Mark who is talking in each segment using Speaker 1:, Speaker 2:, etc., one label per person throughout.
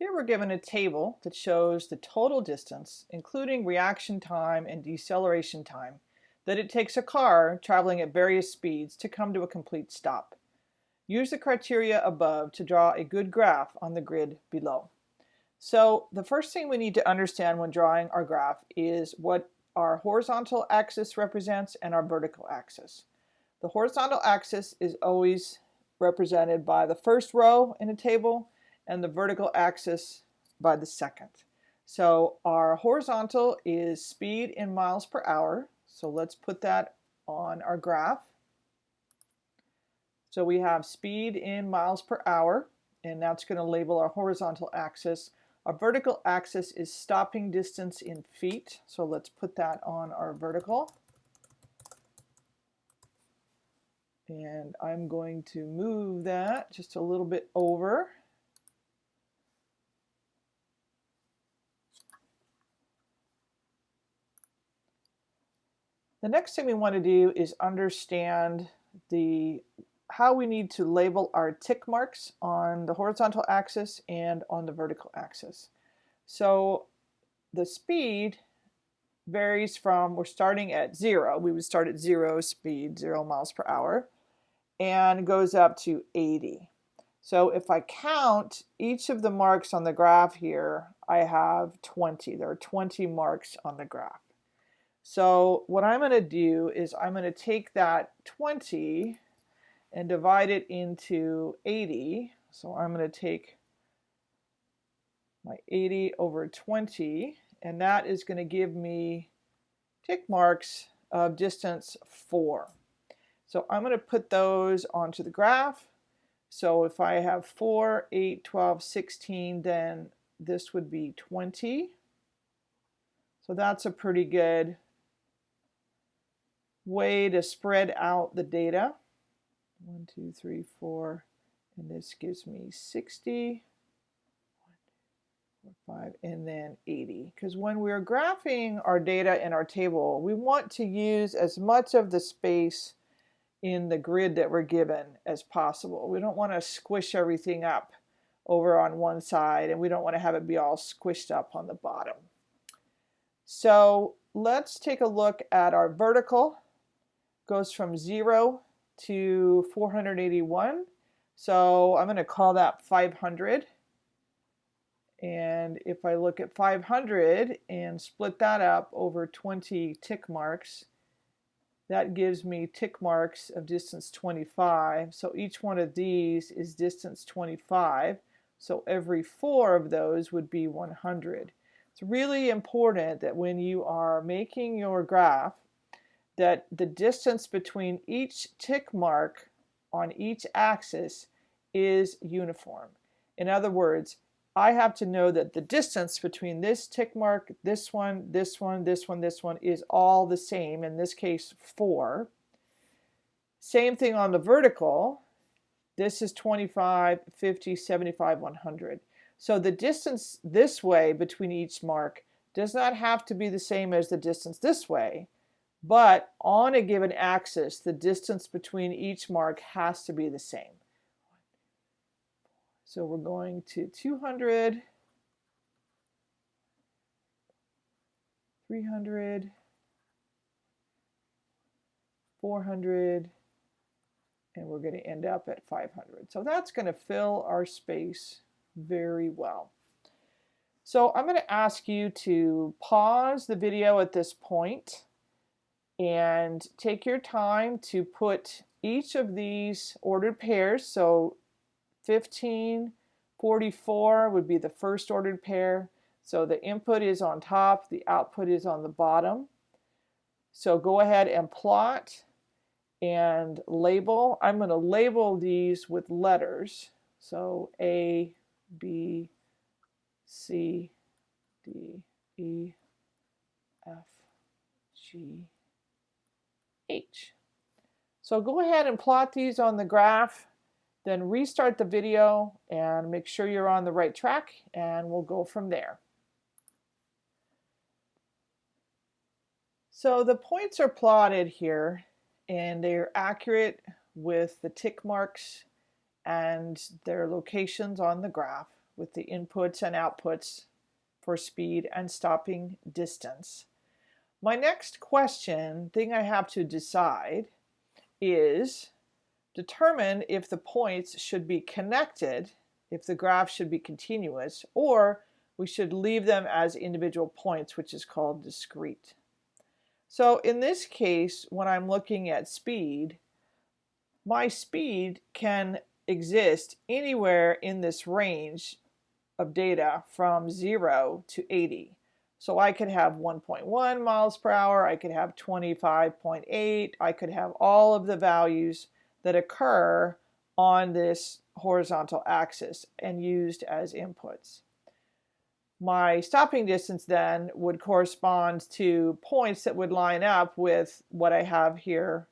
Speaker 1: Here we're given a table that shows the total distance, including reaction time and deceleration time, that it takes a car traveling at various speeds to come to a complete stop. Use the criteria above to draw a good graph on the grid below. So the first thing we need to understand when drawing our graph is what our horizontal axis represents and our vertical axis. The horizontal axis is always represented by the first row in a table and the vertical axis by the second. So our horizontal is speed in miles per hour. So let's put that on our graph. So we have speed in miles per hour, and that's going to label our horizontal axis. Our vertical axis is stopping distance in feet. So let's put that on our vertical. And I'm going to move that just a little bit over. The next thing we want to do is understand the how we need to label our tick marks on the horizontal axis and on the vertical axis. So the speed varies from, we're starting at zero, we would start at zero speed, zero miles per hour, and goes up to 80. So if I count each of the marks on the graph here, I have 20. There are 20 marks on the graph. So what I'm going to do is I'm going to take that 20 and divide it into 80. So I'm going to take my 80 over 20 and that is going to give me tick marks of distance 4. So I'm going to put those onto the graph. So if I have 4, 8, 12, 16, then this would be 20. So that's a pretty good way to spread out the data. One, two, three, four, and this gives me 60, four, five, and then 80. Because when we're graphing our data in our table, we want to use as much of the space in the grid that we're given as possible. We don't want to squish everything up over on one side, and we don't want to have it be all squished up on the bottom. So let's take a look at our vertical goes from 0 to 481. So I'm going to call that 500. And if I look at 500 and split that up over 20 tick marks, that gives me tick marks of distance 25. So each one of these is distance 25. So every four of those would be 100. It's really important that when you are making your graph that the distance between each tick mark on each axis is uniform. In other words, I have to know that the distance between this tick mark, this one, this one, this one, this one is all the same, in this case 4. Same thing on the vertical. This is 25, 50, 75, 100. So the distance this way between each mark does not have to be the same as the distance this way. But on a given axis, the distance between each mark has to be the same. So we're going to 200, 300, 400, and we're going to end up at 500. So that's going to fill our space very well. So I'm going to ask you to pause the video at this point and take your time to put each of these ordered pairs. So 15, 44 would be the first ordered pair. So the input is on top, the output is on the bottom. So go ahead and plot and label. I'm going to label these with letters. So A, B, C, D, E, F, G, H. So go ahead and plot these on the graph, then restart the video and make sure you're on the right track and we'll go from there. So the points are plotted here and they're accurate with the tick marks and their locations on the graph, with the inputs and outputs for speed and stopping distance. My next question, thing I have to decide, is determine if the points should be connected, if the graph should be continuous, or we should leave them as individual points, which is called discrete. So in this case, when I'm looking at speed, my speed can exist anywhere in this range of data from 0 to 80. So I could have 1.1 miles per hour, I could have 25.8, I could have all of the values that occur on this horizontal axis and used as inputs. My stopping distance then would correspond to points that would line up with what I have here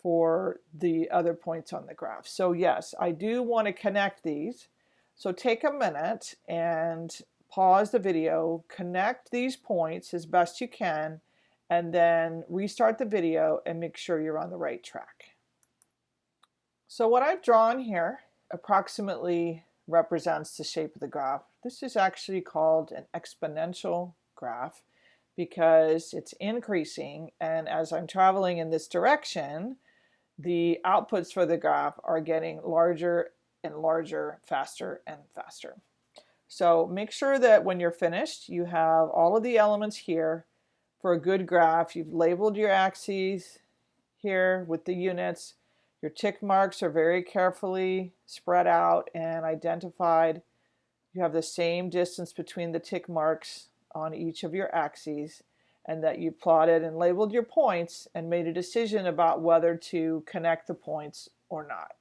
Speaker 1: for the other points on the graph. So yes, I do want to connect these. So take a minute and pause the video, connect these points as best you can, and then restart the video and make sure you're on the right track. So what I've drawn here approximately represents the shape of the graph. This is actually called an exponential graph because it's increasing and as I'm traveling in this direction the outputs for the graph are getting larger and larger faster and faster. So make sure that when you're finished, you have all of the elements here for a good graph. You've labeled your axes here with the units. Your tick marks are very carefully spread out and identified. You have the same distance between the tick marks on each of your axes and that you plotted and labeled your points and made a decision about whether to connect the points or not.